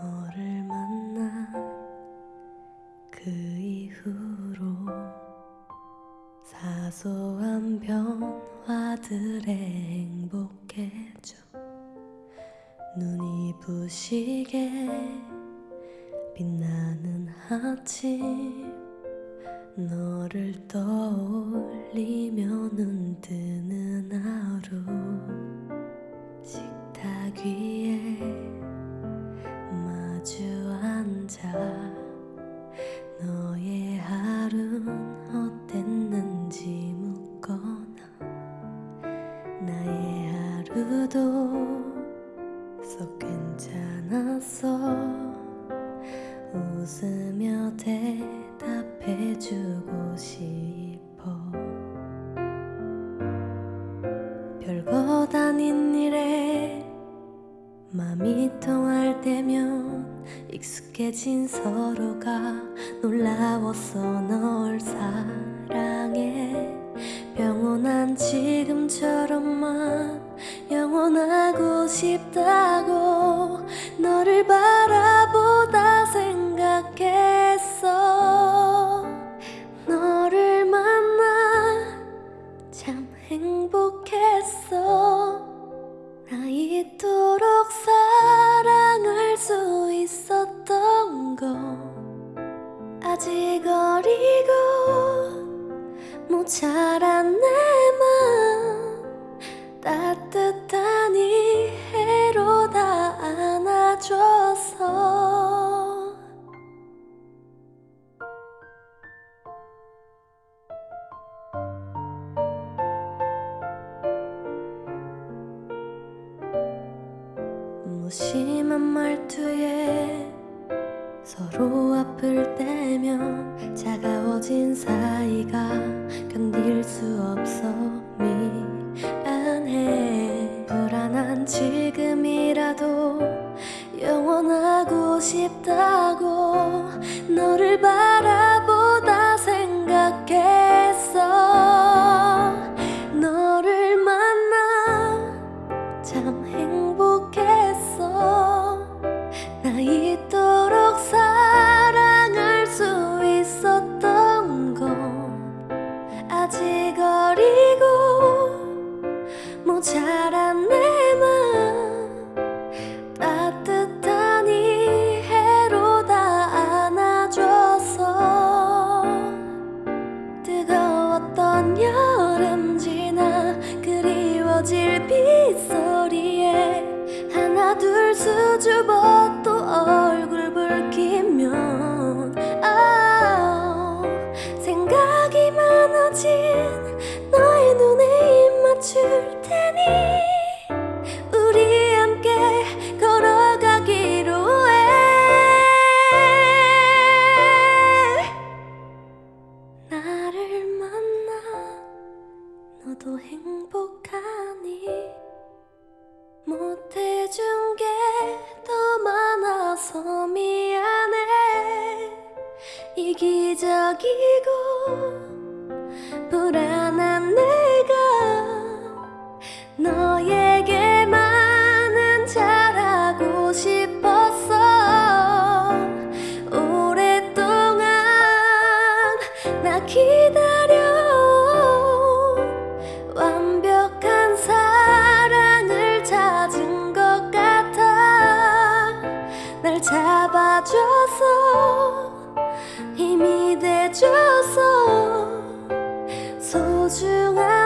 너를 만난 그 이후로 사소한 변화들에 행복해져 눈이 부시게 빛나는 아침 너를 떠올리며 눈 뜨는 하루 속 괜찮았어? 웃으며 대답해주고 싶어. 별것 아닌 일에 맘이 통할 때면 익숙해진 서로가 놀라웠어 널 사랑해. 영원한 지금처럼만 영원하고 싶다고 너를 바라보다 생각했어. 너를 만나 참 행복했어. 나 이토록 사랑할 수 있었던 거. 아직 어리고 모자란 무심한 말투에 서로 아플 때면 차가워진 사이가 견딜 수 없어 미안해. 불안한 지금이라도 영원하고 싶다고 너를 바라보다 생각했어. 너를 만나 참 행복했어 나 이토록 사랑할 수 있었던 건 아직 어리고 모자란 내 맘 따뜻한 이 해로 다 안아줘서 뜨거웠던 여름 지나 그리워질 빗소리에 하나 둘 수줍어 또 얼굴 붉히면 아 생각이 많아진 너의 눈에 입 맞출 테니. 우리 함께 걸어가기로 해. 나를 만나 너도 행복하니. 못해준 게더 많아서 미안해 이기적이고 줘서 소중한 배